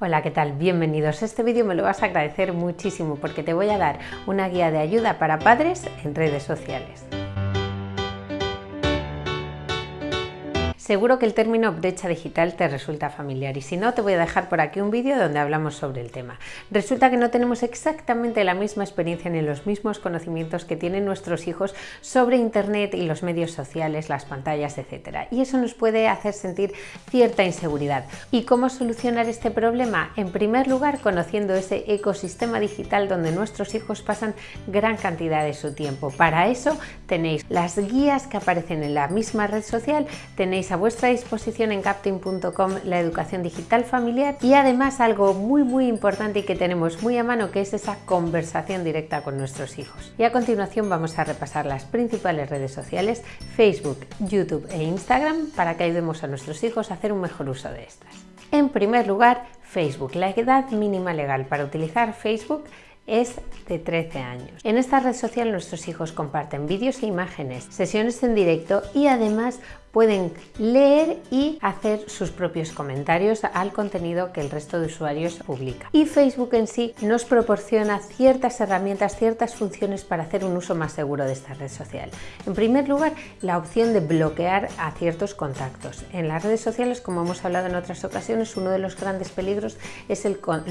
Hola, ¿qué tal? Bienvenidos. Este vídeo me lo vas a agradecer muchísimo porque te voy a dar una guía de ayuda para padres en redes sociales. Seguro que el término brecha digital te resulta familiar y si no te voy a dejar por aquí un vídeo donde hablamos sobre el tema. Resulta que no tenemos exactamente la misma experiencia ni los mismos conocimientos que tienen nuestros hijos sobre internet y los medios sociales, las pantallas, etc. Y eso nos puede hacer sentir cierta inseguridad. ¿Y cómo solucionar este problema? En primer lugar, conociendo ese ecosistema digital donde nuestros hijos pasan gran cantidad de su tiempo. Para eso tenéis las guías que aparecen en la misma red social, tenéis a vuestra disposición en captain.com la educación digital familiar y además algo muy muy importante y que tenemos muy a mano que es esa conversación directa con nuestros hijos. Y a continuación vamos a repasar las principales redes sociales Facebook, YouTube e Instagram para que ayudemos a nuestros hijos a hacer un mejor uso de estas. En primer lugar, Facebook. La edad mínima legal para utilizar Facebook es de 13 años. En esta red social nuestros hijos comparten vídeos e imágenes, sesiones en directo y además pueden leer y hacer sus propios comentarios al contenido que el resto de usuarios publica. Y Facebook en sí nos proporciona ciertas herramientas, ciertas funciones para hacer un uso más seguro de esta red social. En primer lugar, la opción de bloquear a ciertos contactos. En las redes sociales, como hemos hablado en otras ocasiones, uno de los grandes peligros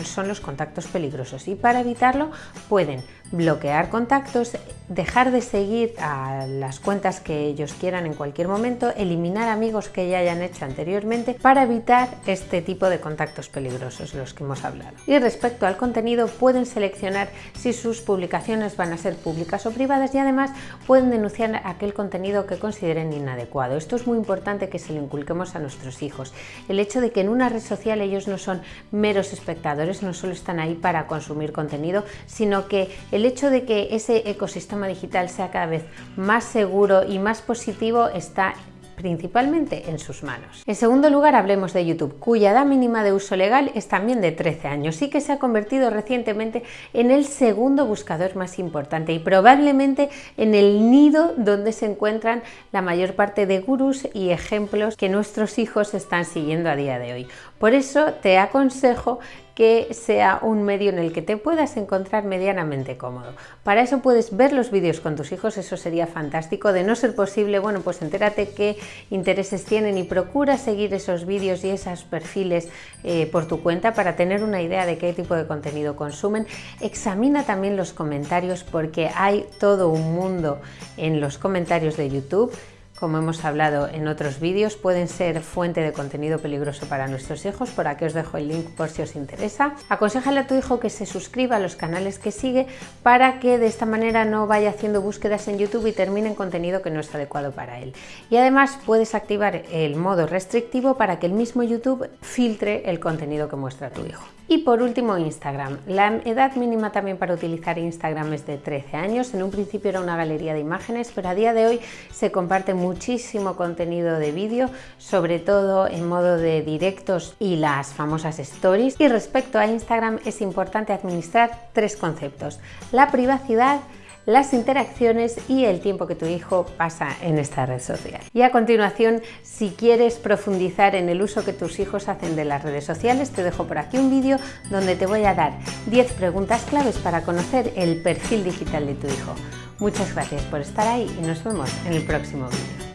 son los contactos peligrosos y para evitarlo pueden bloquear contactos, dejar de seguir a las cuentas que ellos quieran en cualquier momento, eliminar amigos que ya hayan hecho anteriormente para evitar este tipo de contactos peligrosos los que hemos hablado. Y respecto al contenido pueden seleccionar si sus publicaciones van a ser públicas o privadas y además pueden denunciar aquel contenido que consideren inadecuado. Esto es muy importante que se lo inculquemos a nuestros hijos. El hecho de que en una red social ellos no son meros espectadores, no solo están ahí para consumir contenido, sino que el hecho de que ese ecosistema digital sea cada vez más seguro y más positivo está principalmente en sus manos. En segundo lugar, hablemos de YouTube, cuya edad mínima de uso legal es también de 13 años y que se ha convertido recientemente en el segundo buscador más importante y probablemente en el nido donde se encuentran la mayor parte de gurús y ejemplos que nuestros hijos están siguiendo a día de hoy. Por eso te aconsejo que sea un medio en el que te puedas encontrar medianamente cómodo. Para eso puedes ver los vídeos con tus hijos, eso sería fantástico. De no ser posible, bueno, pues entérate qué intereses tienen y procura seguir esos vídeos y esos perfiles eh, por tu cuenta para tener una idea de qué tipo de contenido consumen. Examina también los comentarios porque hay todo un mundo en los comentarios de YouTube como hemos hablado en otros vídeos, pueden ser fuente de contenido peligroso para nuestros hijos, por aquí os dejo el link por si os interesa. Aconsejale a tu hijo que se suscriba a los canales que sigue para que de esta manera no vaya haciendo búsquedas en YouTube y termine en contenido que no es adecuado para él. Y además puedes activar el modo restrictivo para que el mismo YouTube filtre el contenido que muestra tu hijo. Y por último Instagram. La edad mínima también para utilizar Instagram es de 13 años. En un principio era una galería de imágenes, pero a día de hoy se comparte muchísimo contenido de vídeo, sobre todo en modo de directos y las famosas stories. Y respecto a Instagram es importante administrar tres conceptos. La privacidad, las interacciones y el tiempo que tu hijo pasa en esta red social. Y a continuación, si quieres profundizar en el uso que tus hijos hacen de las redes sociales, te dejo por aquí un vídeo donde te voy a dar 10 preguntas claves para conocer el perfil digital de tu hijo. Muchas gracias por estar ahí y nos vemos en el próximo vídeo.